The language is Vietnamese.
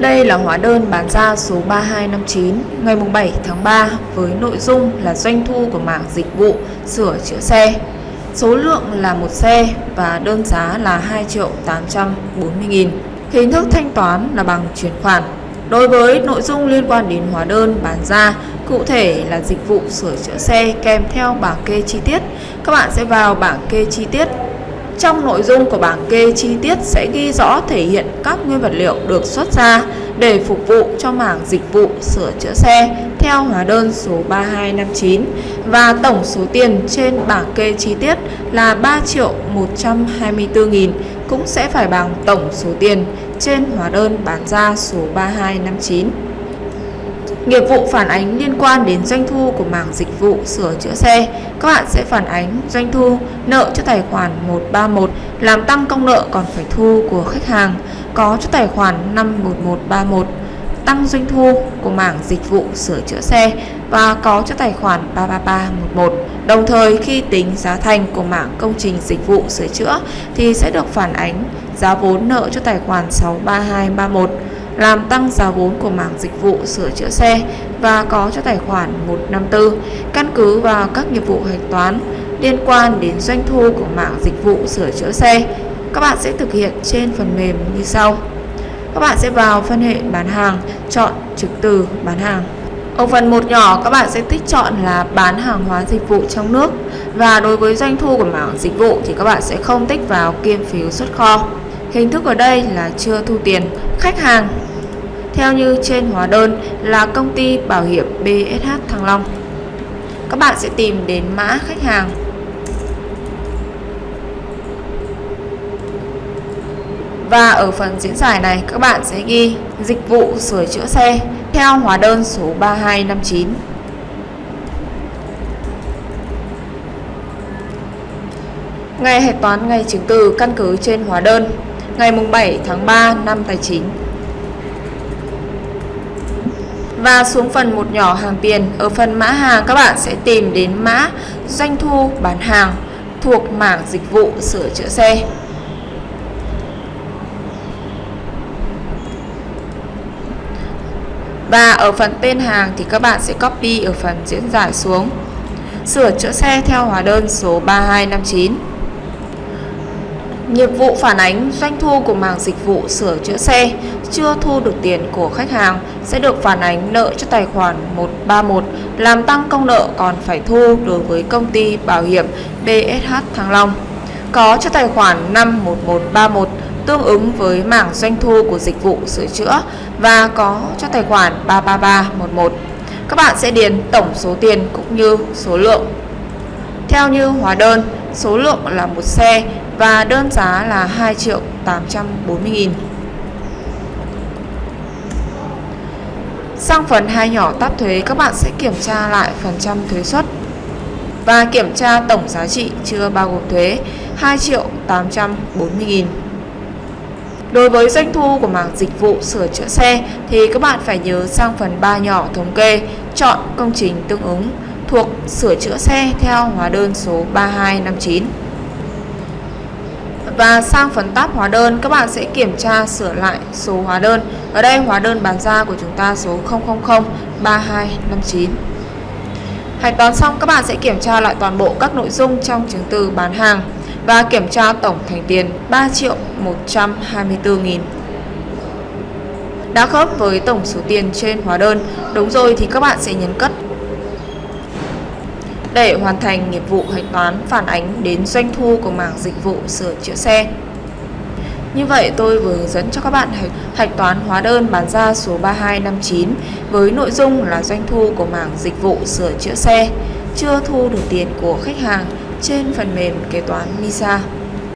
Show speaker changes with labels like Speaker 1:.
Speaker 1: Đây là hóa đơn bán ra số 3259 ngày 7 tháng 3 với nội dung là doanh thu của mảng dịch vụ sửa chữa xe. Số lượng là một xe và đơn giá là 2 triệu 840 nghìn. Hình thức thanh toán là bằng chuyển khoản. Đối với nội dung liên quan đến hóa đơn bán ra, cụ thể là dịch vụ sửa chữa xe kèm theo bảng kê chi tiết, các bạn sẽ vào bảng kê chi tiết trong nội dung của bảng kê chi tiết sẽ ghi rõ thể hiện các nguyên vật liệu được xuất ra để phục vụ cho mảng dịch vụ sửa chữa xe theo hóa đơn số 3259 và tổng số tiền trên bảng kê chi tiết là 3 triệu 124 nghìn cũng sẽ phải bằng tổng số tiền trên hóa đơn bán ra số 3259. Nghiệp vụ phản ánh liên quan đến doanh thu của mảng dịch vụ sửa chữa xe, các bạn sẽ phản ánh doanh thu nợ cho tài khoản 131 làm tăng công nợ còn phải thu của khách hàng có cho tài khoản 51131 tăng doanh thu của mảng dịch vụ sửa chữa xe và có cho tài khoản 33311. Đồng thời khi tính giá thành của mảng công trình dịch vụ sửa chữa thì sẽ được phản ánh giá vốn nợ cho tài khoản 63231 làm tăng giá vốn của mảng dịch vụ sửa chữa xe và có cho tài khoản 154 căn cứ vào các nghiệp vụ hạch toán liên quan đến doanh thu của mảng dịch vụ sửa chữa xe. Các bạn sẽ thực hiện trên phần mềm như sau. Các bạn sẽ vào phân hệ bán hàng, chọn trực từ bán hàng. Ở phần một nhỏ các bạn sẽ tích chọn là bán hàng hóa dịch vụ trong nước và đối với doanh thu của mảng dịch vụ thì các bạn sẽ không tích vào kiêm phiếu xuất kho. Hình thức ở đây là chưa thu tiền. Khách hàng theo như trên hóa đơn là công ty bảo hiểm BSH Thăng Long. Các bạn sẽ tìm đến mã khách hàng. Và ở phần diễn giải này, các bạn sẽ ghi dịch vụ sửa chữa xe theo hóa đơn số 3259. Ngày hạch toán ngày chứng từ căn cứ trên hóa đơn ngày 7 tháng 3 năm tài chính. Và xuống phần một nhỏ hàng tiền, ở phần mã hàng các bạn sẽ tìm đến mã doanh thu bán hàng thuộc mảng dịch vụ sửa chữa xe. Và ở phần tên hàng thì các bạn sẽ copy ở phần diễn giải xuống. Sửa chữa xe theo hóa đơn số 3259 Nghiệp vụ phản ánh doanh thu của mảng dịch vụ sửa chữa xe chưa thu được tiền của khách hàng sẽ được phản ánh nợ cho tài khoản 131 làm tăng công nợ còn phải thu đối với công ty bảo hiểm BSH Thăng Long. Có cho tài khoản 51131 tương ứng với mảng doanh thu của dịch vụ sửa chữa và có cho tài khoản 33311. Các bạn sẽ điền tổng số tiền cũng như số lượng. Theo như hóa đơn, số lượng là một xe và đơn giá là 2 triệu 840 nghìn. Sang phần hai nhỏ táp thuế các bạn sẽ kiểm tra lại phần trăm thuế suất và kiểm tra tổng giá trị chưa bao gồm thuế 2 triệu 840 nghìn. Đối với doanh thu của mảng dịch vụ sửa chữa xe thì các bạn phải nhớ sang phần 3 nhỏ thống kê, chọn công trình tương ứng thuộc sửa chữa xe theo hóa đơn số 3259. Và sang phần tab hóa đơn các bạn sẽ kiểm tra sửa lại số hóa đơn. Ở đây hóa đơn bán ra của chúng ta số 000 3259. Hạch toán xong các bạn sẽ kiểm tra lại toàn bộ các nội dung trong chứng từ bán hàng và kiểm tra tổng thành tiền 3 triệu 124 nghìn. Đã khớp với tổng số tiền trên hóa đơn, đúng rồi thì các bạn sẽ nhấn cất để hoàn thành nghiệp vụ hạch toán phản ánh đến doanh thu của mảng dịch vụ sửa chữa xe. Như vậy tôi vừa hướng dẫn cho các bạn hạch, toán hóa đơn bán ra số 3259 với nội dung là doanh thu của mảng dịch vụ sửa chữa xe chưa thu được tiền của khách hàng trên phần mềm kế toán MISA.